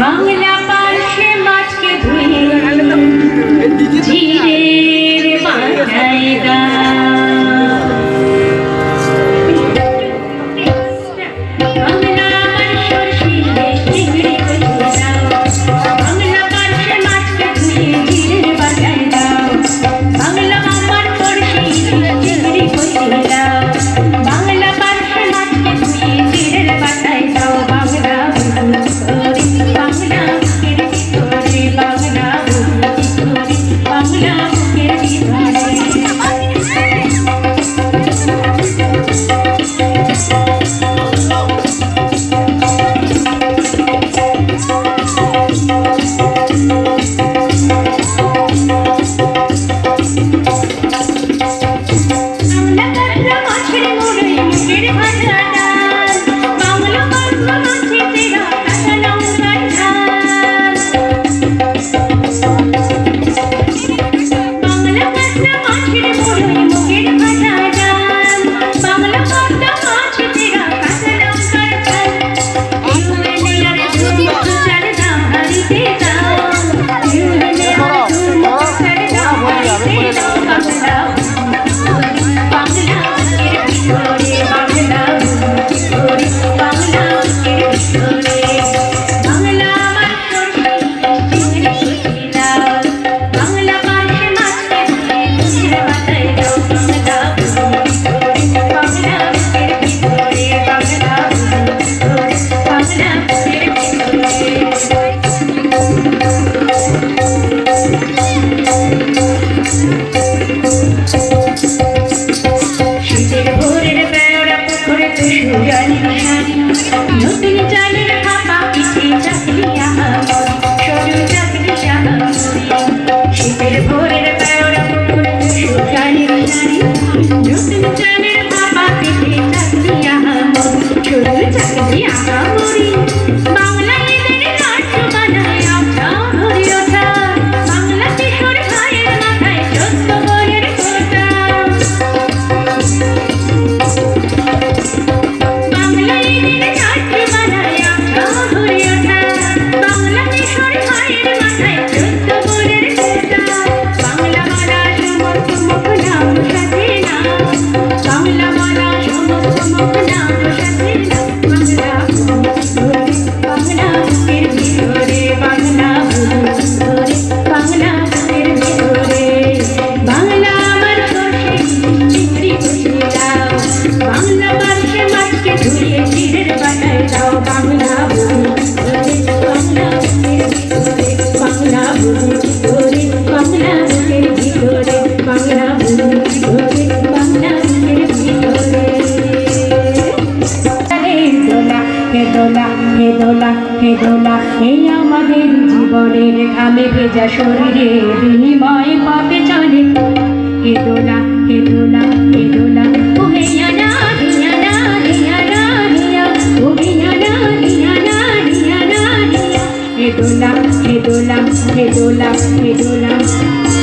बांगला पार्श्वे माच के धुए। जीरे Daddy. now just feel আলোকে দোলা এই আমাদের জীবনের ঘামে ভেজা শরীরে বিনিময় পাপে চলে হে দোলা হে দোলা হে দোলা Hey, do la, hey, do la, hey, do la.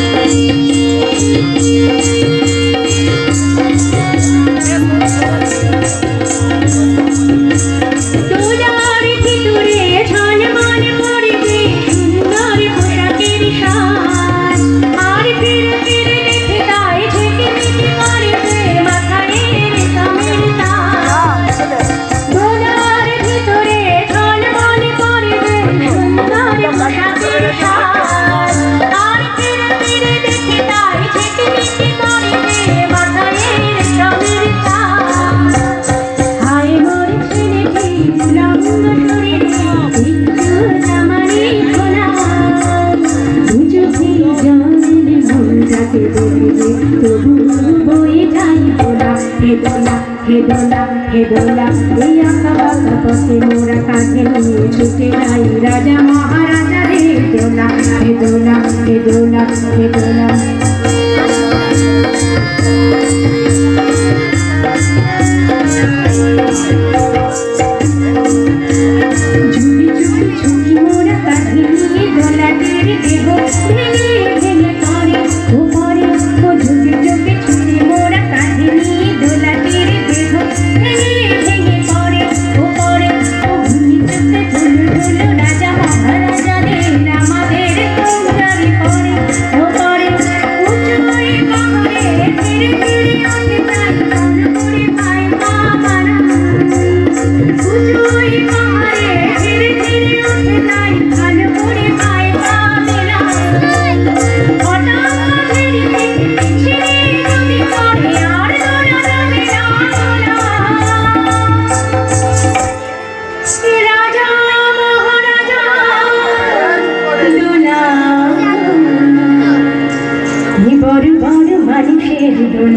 হে দোলা হে দোলা এই আঁকা বাঁকা পথে মোরা কাঁধে নিয়ে ছুটে যাই রাজা মহারাজা রে দোলা হে দোলা হে দোলা হে দোলা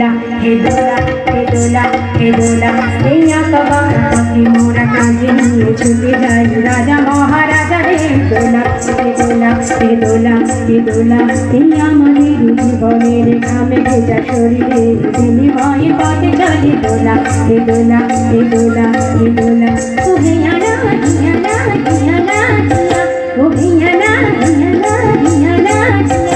দোলা হে দোলা হে দোলা হে দোলা হে আকবর পথে মোরা কাজে নিয়ে ছুটে যাই। রাজা মহারাজা হে দোলা হে দোলা হে দোলা হে দোলা হে আমাদের জীবনের ঘামে ভেজা শরীরে বিনিময় পথে চলি দোলা হে দোলা হে দোলা হে দোলা ও হিয়া না হিয়া না হিয়া না হিয়া ও হিয়া না হিয়া না হিয়া না